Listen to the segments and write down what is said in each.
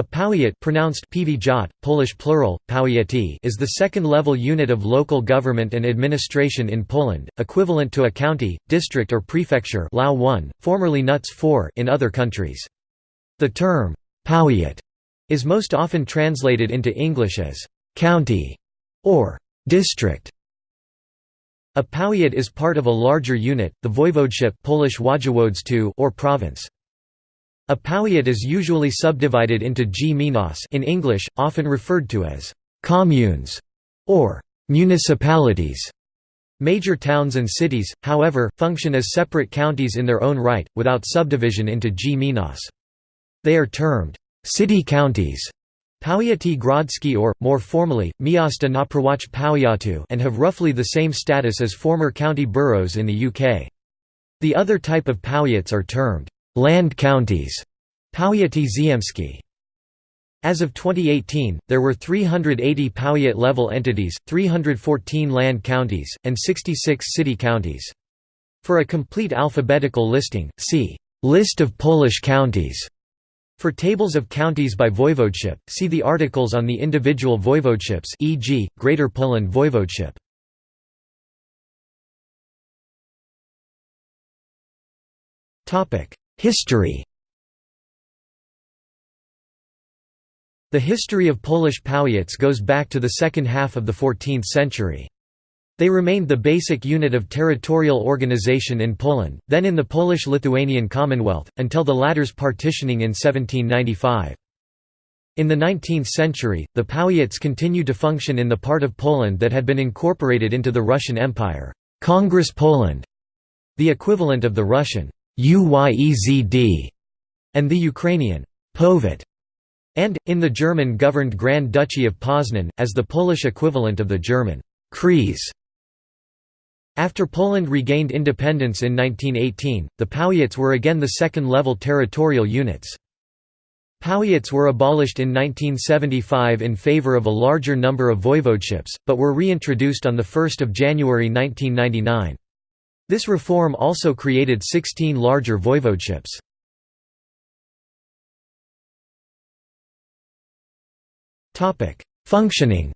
A powiat pronounced Polish plural, powiaty is the second-level unit of local government and administration in Poland, equivalent to a county, district or prefecture LAU 1, formerly NUTS 4 in other countries. The term, powiat, is most often translated into English as «county» or «district». A powiat is part of a larger unit, the voivodeship Polish or province. A powiat is usually subdivided into gminas in English, often referred to as communes or municipalities. Major towns and cities, however, function as separate counties in their own right, without subdivision into gminas. They are termed city counties Powiaty Grodzki or, more formally, Miasta na Prawach Powiatu and have roughly the same status as former county boroughs in the UK. The other type of powiats are termed land counties Powiaty Ziemskie. As of 2018, there were 380 powiat-level entities, 314 land counties, and 66 city counties. For a complete alphabetical listing, see List of Polish counties. For tables of counties by voivodeship, see the articles on the individual voivodeships e.g., Greater Poland Voivodeship. History The history of Polish powiats goes back to the second half of the 14th century. They remained the basic unit of territorial organization in Poland, then in the Polish-Lithuanian Commonwealth, until the latter's partitioning in 1795. In the 19th century, the powiats continued to function in the part of Poland that had been incorporated into the Russian Empire, Congress Poland, the equivalent of the Russian Uyezd, and the Ukrainian Powiat, and, in the German-governed Grand Duchy of Poznan, as the Polish equivalent of the German Kreis. After Poland regained independence in 1918, the powiats were again the second-level territorial units. Powiats were abolished in 1975 in favor of a larger number of voivodeships, but were reintroduced on 1 January 1999. This reform also created 16 larger voivodeships. Functioning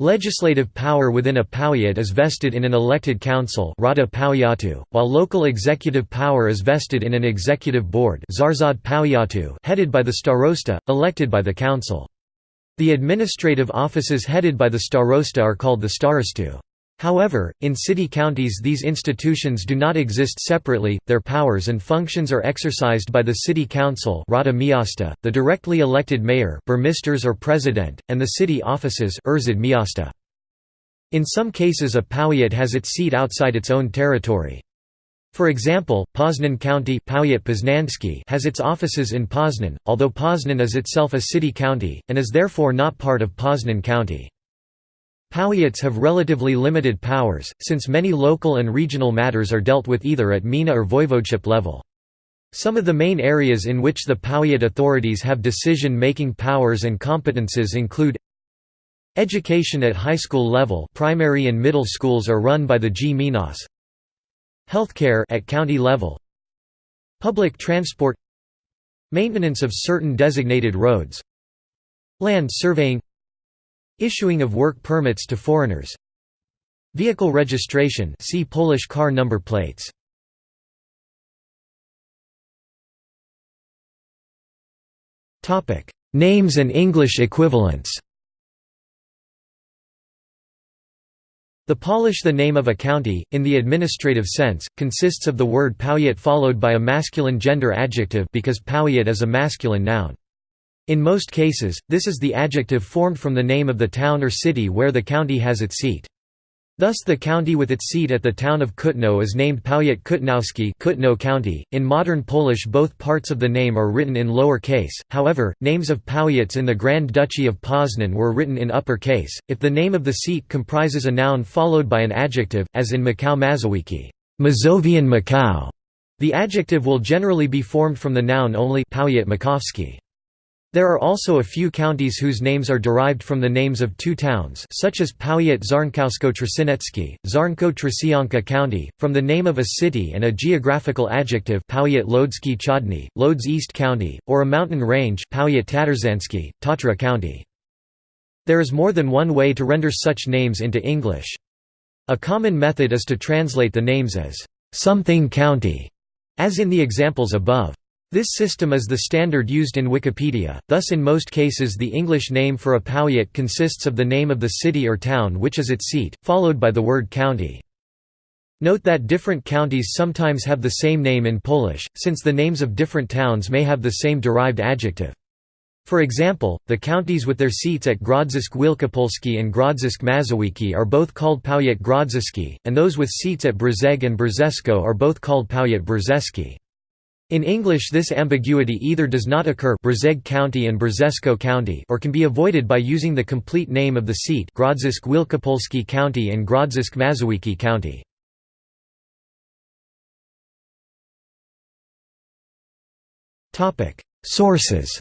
Legislative power within a powiat is vested in an elected council while local executive power is vested in an executive board headed by the starosta, elected by the council. The administrative offices headed by the starosta are called the starostwo. However, in city counties these institutions do not exist separately, their powers and functions are exercised by the city council the directly elected mayor or president, and the city offices. In some cases a powiat has its seat outside its own territory. For example, Poznan County has its offices in Poznan, although Poznan is itself a city county, and is therefore not part of Poznan County. Powiats have relatively limited powers, since many local and regional matters are dealt with either at gmina or voivodeship level. Some of the main areas in which the powiat authorities have decision-making powers and competences include Education at high school level primary and middle schools are run by the G Gminas. Healthcare at county level. Public transport Maintenance of certain designated roads Land surveying Issuing of work permits to foreigners. Vehicle registration see Polish car number plates. Names and English equivalents. The Polish the name of a county, in the administrative sense, consists of the word powiat followed by a masculine gender adjective because powiat is a masculine noun. In most cases, this is the adjective formed from the name of the town or city where the county has its seat. Thus the county with its seat at the town of Kutno is named Powiat Kutnowski Kutno County. .In modern Polish both parts of the name are written in lower case, however, names of powiats in the Grand Duchy of Poznan were written in upper case, if the name of the seat comprises a noun followed by an adjective, as in Maków Mazowiecki Mazovian Maków", the adjective will generally be formed from the noun only Powiat Makowski. There are also a few counties whose names are derived from the names of two towns such as Powiat Czarnkowsko-Trzcianecki, Czarnków-Trzcianka County, from the name of a city and a geographical adjective Powiat Łódzki Wschodni, Lodz East County, or a mountain range Powiat Tatrzański, Tatra County. There is more than one way to render such names into English. A common method is to translate the names as something county, as in the examples above. This system is the standard used in Wikipedia, thus in most cases the English name for a powiat consists of the name of the city or town which is its seat, followed by the word county. Note that different counties sometimes have the same name in Polish, since the names of different towns may have the same derived adjective. For example, the counties with their seats at Grodzisk Wielkopolski and Grodzisk Mazowiecki are both called Powiat Grodziski, and those with seats at Brzeg and Brzesko are both called Powiat Brzeski. In English this ambiguity either does not occur Brzeg County and Brzesko County or can be avoided by using the complete name of the seat Grodzisk Wielkopolski County and Grodzisk Mazowiecki County. Sources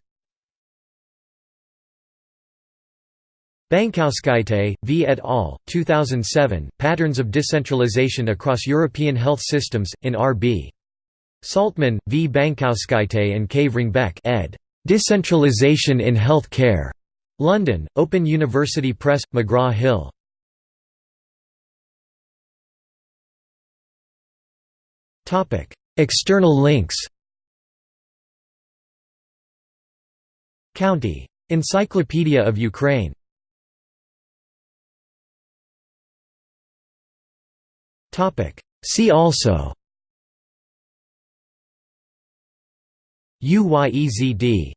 Bankauskaite, V. et al., 2007, Patterns of Decentralization Across European Health Systems, in R.B. Saltman, V. Bankauskaite and K. Vrangbæk ed. Decentralization in Health Care. London, Open University Press, McGraw-Hill. External links County. Encyclopedia of Ukraine See also UYEZD